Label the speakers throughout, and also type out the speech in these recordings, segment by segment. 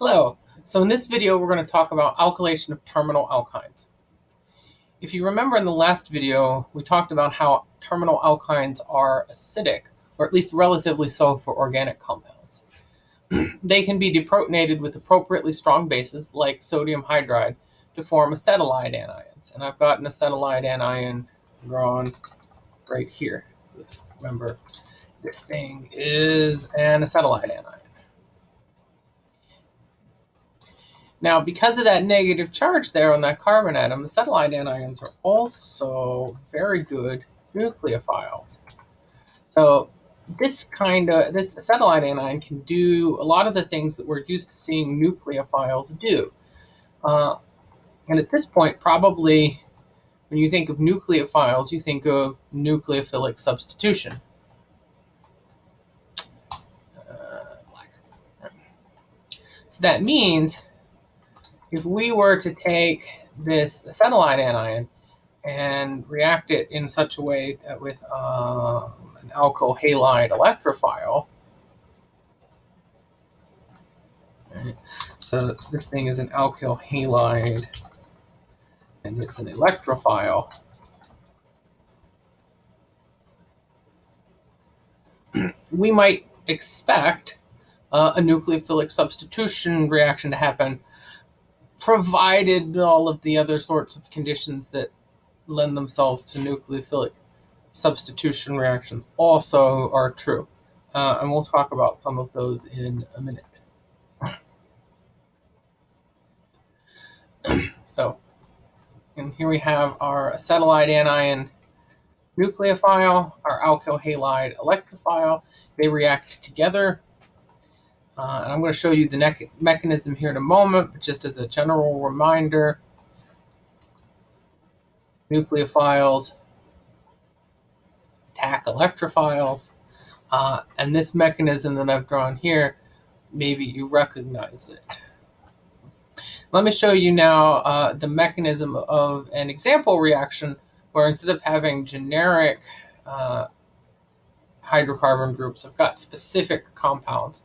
Speaker 1: Hello. So in this video, we're going to talk about alkylation of terminal alkynes. If you remember in the last video, we talked about how terminal alkynes are acidic, or at least relatively so for organic compounds. they can be deprotonated with appropriately strong bases, like sodium hydride, to form acetylide anions. And I've got an acetylide anion drawn right here. Remember, this thing is an acetylide anion. Now, because of that negative charge there on that carbon atom, the acetylide anions are also very good nucleophiles. So this kind of, this acetylide anion can do a lot of the things that we're used to seeing nucleophiles do. Uh, and at this point, probably when you think of nucleophiles, you think of nucleophilic substitution. Uh, so that means if we were to take this acetylide anion and react it in such a way that with uh, an alkyl halide electrophile, right, so this thing is an alkyl halide and it's an electrophile. we might expect uh, a nucleophilic substitution reaction to happen provided all of the other sorts of conditions that lend themselves to nucleophilic substitution reactions also are true. Uh, and we'll talk about some of those in a minute. so, and here we have our acetylide anion nucleophile, our alkyl halide electrophile. They react together uh, and I'm going to show you the mechanism here in a moment, but just as a general reminder, nucleophiles attack electrophiles. Uh, and this mechanism that I've drawn here, maybe you recognize it. Let me show you now uh, the mechanism of an example reaction where instead of having generic uh, hydrocarbon groups, I've got specific compounds.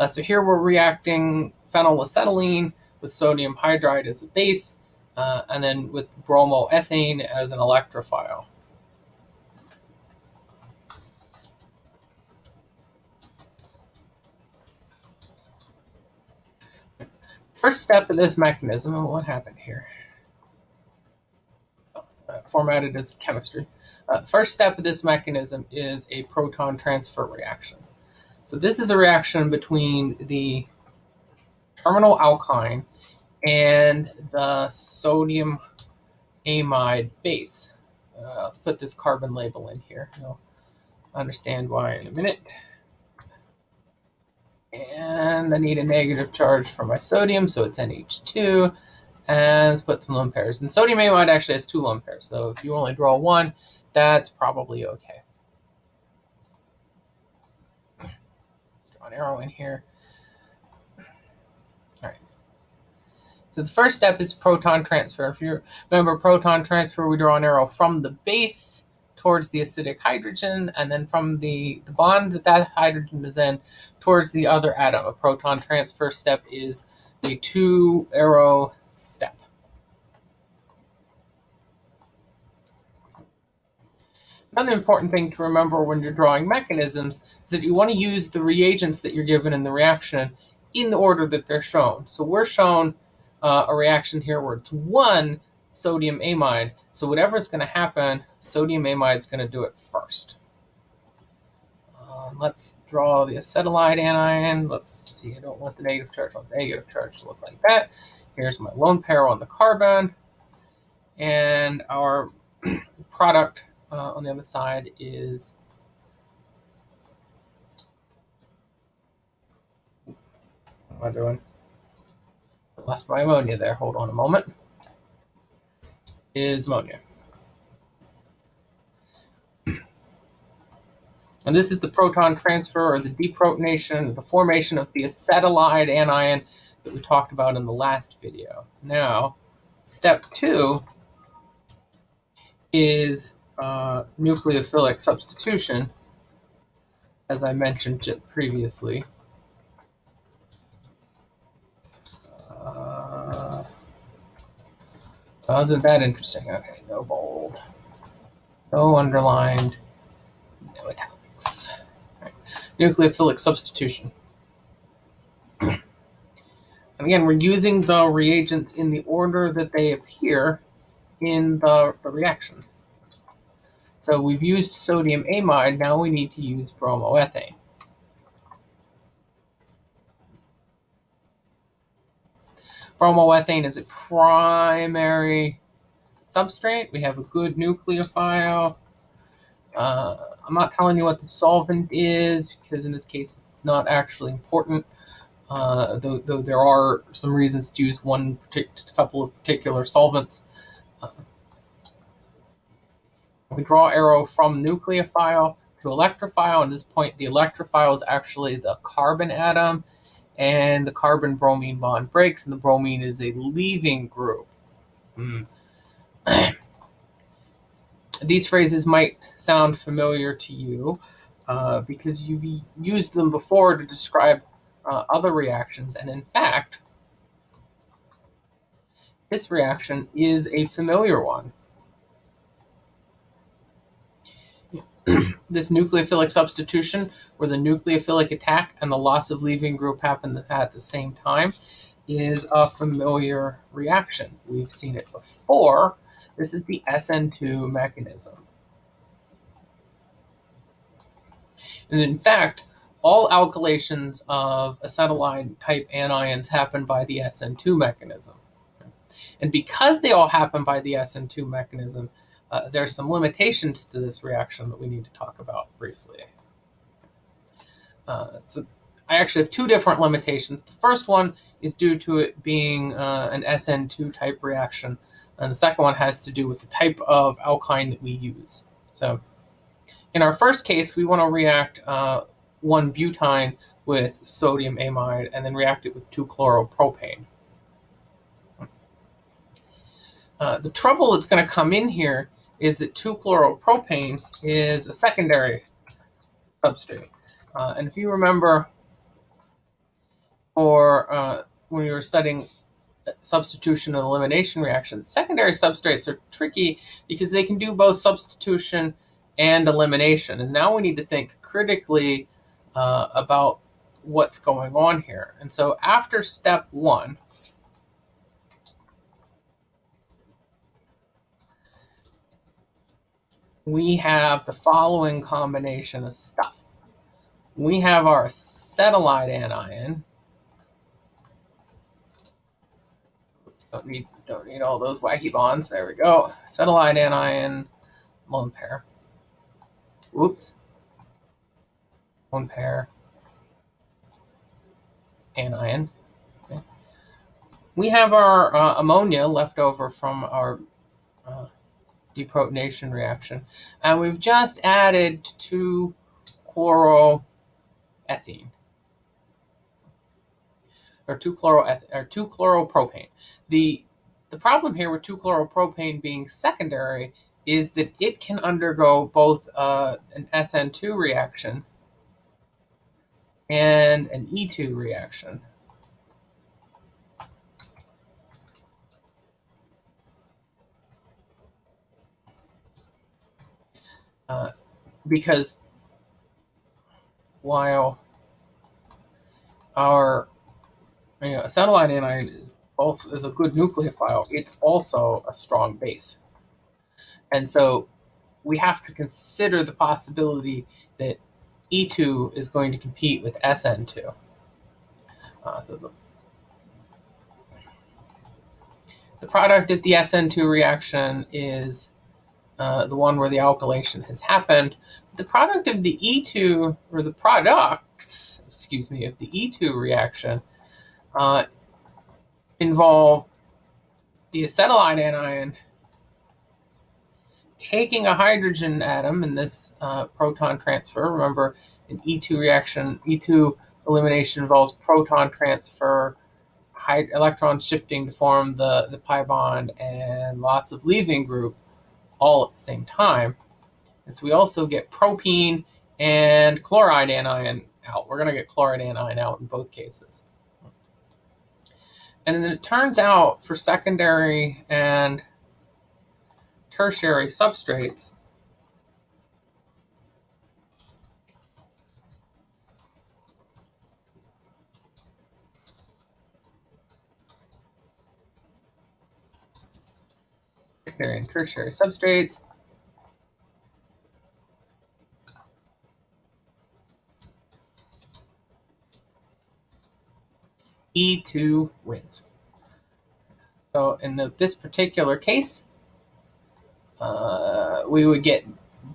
Speaker 1: Uh, so here we're reacting phenylacetylene with sodium hydride as a base, uh, and then with bromoethane as an electrophile. First step of this mechanism, what happened here? Oh, uh, formatted as chemistry. First step of this mechanism is a proton transfer reaction. So this is a reaction between the terminal alkyne and the sodium amide base. Uh, let's put this carbon label in here. You'll understand why in a minute. And I need a negative charge for my sodium, so it's NH2. And let's put some lone pairs. And sodium amide actually has two lone pairs, so if you only draw one, that's probably okay. An arrow in here. All right. So the first step is proton transfer. If you remember proton transfer, we draw an arrow from the base towards the acidic hydrogen, and then from the, the bond that that hydrogen is in towards the other atom. A proton transfer step is a two arrow step. Another important thing to remember when you're drawing mechanisms is that you want to use the reagents that you're given in the reaction in the order that they're shown. So we're shown uh, a reaction here where it's one sodium amide. So whatever's going to happen, sodium amide is going to do it first. Um, let's draw the acetylide anion. Let's see, I don't want the negative charge. I want the negative charge to look like that. Here's my lone pair on the carbon. And our product uh, on the other side is what am I doing? I lost my ammonia there. Hold on a moment. Is ammonia. And this is the proton transfer or the deprotonation, the formation of the acetylide anion that we talked about in the last video. Now, step two is uh, nucleophilic substitution, as I mentioned previously. Uh, oh, wasn't that interesting? Okay, no bold, no underlined, no italics. Nucleophilic substitution. and again, we're using the reagents in the order that they appear in the, the reaction. So we've used sodium amide, now we need to use bromoethane. Bromoethane is a primary substrate. We have a good nucleophile. Uh, I'm not telling you what the solvent is because in this case it's not actually important. Uh, though, though, there are some reasons to use one couple of particular solvents. Uh, we draw arrow from nucleophile to electrophile. At this point, the electrophile is actually the carbon atom, and the carbon bromine bond breaks, and the bromine is a leaving group. Mm. These phrases might sound familiar to you uh, because you've used them before to describe uh, other reactions, and in fact, this reaction is a familiar one. this nucleophilic substitution, where the nucleophilic attack and the loss of leaving group happen at the same time, is a familiar reaction. We've seen it before. This is the SN2 mechanism. And in fact, all alkylations of acetylide type anions happen by the SN2 mechanism. And because they all happen by the SN2 mechanism, uh, there's some limitations to this reaction that we need to talk about briefly. Uh, so I actually have two different limitations. The first one is due to it being uh, an SN2 type reaction, and the second one has to do with the type of alkyne that we use. So in our first case, we want to react uh, 1-butyne with sodium amide and then react it with 2-chloropropane. Uh, the trouble that's going to come in here is that 2-chloropropane is a secondary substrate. Uh, and if you remember, or uh, when you were studying substitution and elimination reactions, secondary substrates are tricky because they can do both substitution and elimination. And now we need to think critically uh, about what's going on here. And so after step one, we have the following combination of stuff. We have our acetylide anion. Don't need, don't need all those wacky bonds. There we go. Acetylide anion, lone pair. Oops. One pair. Anion. Okay. We have our uh, ammonia left over from our uh, deprotonation reaction. And we've just added two chloroethene. Or two chloro or two chloropropane. The the problem here with 2-chloropropane being secondary is that it can undergo both uh, an SN2 reaction and an E2 reaction. Because while our you know, acetylide anion is also is a good nucleophile, it's also a strong base. And so we have to consider the possibility that E2 is going to compete with SN2. Uh, so the, the product of the SN2 reaction is uh, the one where the alkylation has happened. The product of the E2, or the products, excuse me, of the E2 reaction uh, involve the acetylide anion taking a hydrogen atom in this uh, proton transfer. Remember, an E2 reaction, E2 elimination involves proton transfer, electron shifting to form the, the pi bond, and loss of leaving group all at the same time. And so we also get propene and chloride anion out. We're going to get chloride anion out in both cases. And then it turns out for secondary and tertiary substrates, secondary and tertiary substrates, E2 wins. So in the, this particular case, uh, we would get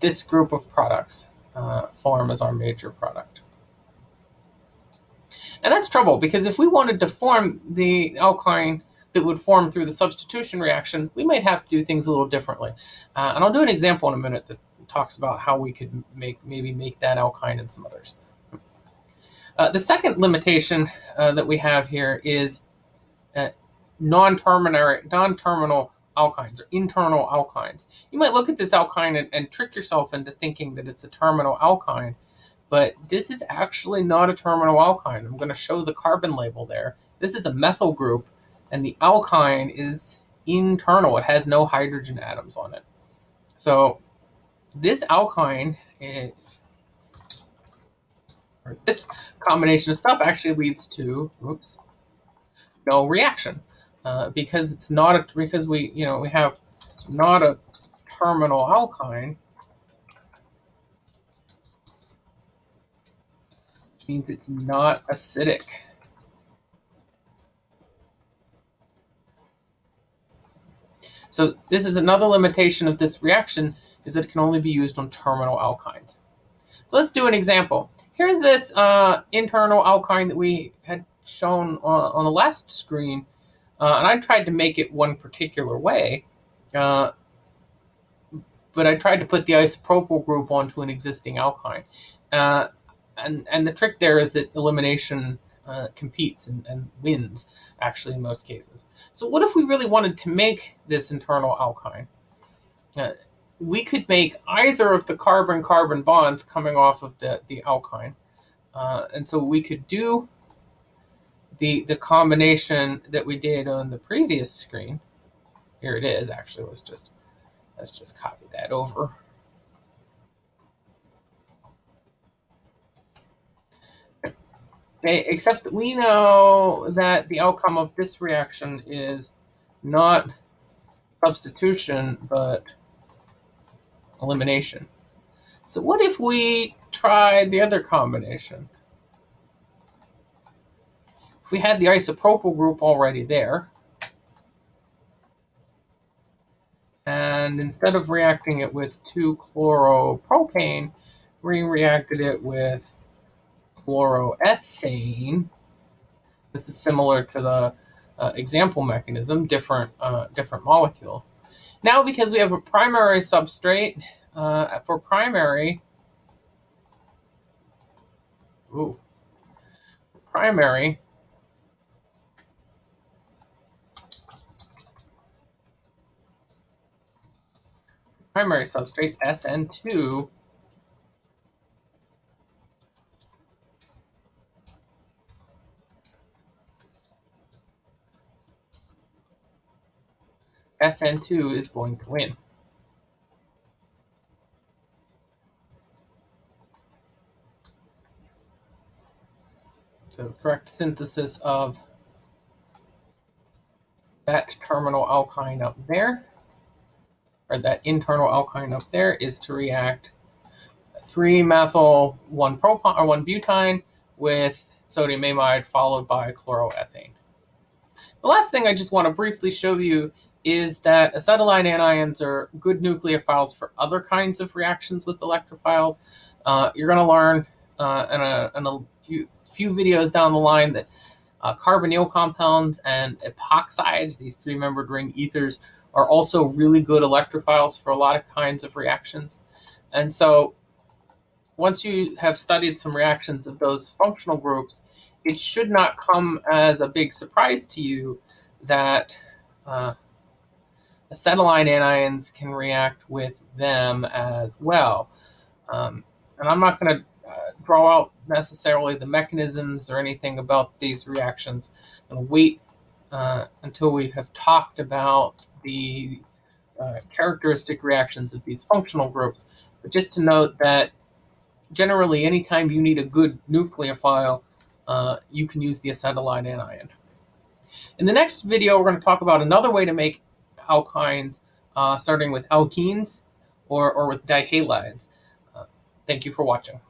Speaker 1: this group of products uh, form as our major product. And that's trouble because if we wanted to form the alkyne that would form through the substitution reaction, we might have to do things a little differently. Uh, and I'll do an example in a minute that talks about how we could make maybe make that alkyne and some others. Uh, the second limitation uh, that we have here is uh, non-terminal non-terminal alkynes or internal alkynes. You might look at this alkyne and, and, trick yourself into thinking that it's a terminal alkyne, but this is actually not a terminal alkyne. I'm going to show the carbon label there. This is a methyl group, and the alkyne is internal. It has no hydrogen atoms on it. So this alkyne is, or this combination of stuff actually leads to, oops, no reaction uh, because it's not a, because we, you know, we have not a terminal alkyne, which means it's not acidic. So this is another limitation of this reaction is that it can only be used on terminal alkynes. So let's do an example. Here's this uh, internal alkyne that we had shown on, on the last screen, uh, and I tried to make it one particular way, uh, but I tried to put the isopropyl group onto an existing alkyne. Uh, and, and the trick there is that elimination uh, competes and, and wins, actually, in most cases. So what if we really wanted to make this internal alkyne? Uh, we could make either of the carbon-carbon bonds coming off of the, the alkyne. Uh, and so we could do the, the combination that we did on the previous screen. Here it is, actually. Let's just, let's just copy that over. Okay, except we know that the outcome of this reaction is not substitution, but elimination. So what if we tried the other combination? If we had the isopropyl group already there, and instead of reacting it with 2-chloropropane, we reacted it with chloroethane. This is similar to the uh, example mechanism, different, uh, different molecule. Now, because we have a primary substrate, uh, for primary, ooh, primary, primary substrate, SN2, SN2 is going to win. So the correct synthesis of that terminal alkyne up there, or that internal alkyne up there, is to react 3-methyl 1-propyne or 1-butene with sodium amide followed by chloroethane. The last thing I just want to briefly show you is that acetylene anions are good nucleophiles for other kinds of reactions with electrophiles. Uh, you're going to learn uh, in, a, in, a, few, few videos down the line that uh, carbonyl compounds and epoxides, these three-membered ring ethers, are also really good electrophiles for a lot of kinds of reactions. And so once you have studied some reactions of those functional groups, it should not come as a big surprise to you that uh, acetylene anions can react with them as well. Um, and I'm not going to uh, draw out necessarily the mechanisms or anything about these reactions. and wait uh, until we have talked about the uh, characteristic reactions of these functional groups. But just to note that generally anytime you need a good nucleophile, uh, you can use the acetylene anion. In the next video, we're going to talk about another way to make alkynes, uh, starting with alkenes or, or with dihalides. Uh, thank you for watching.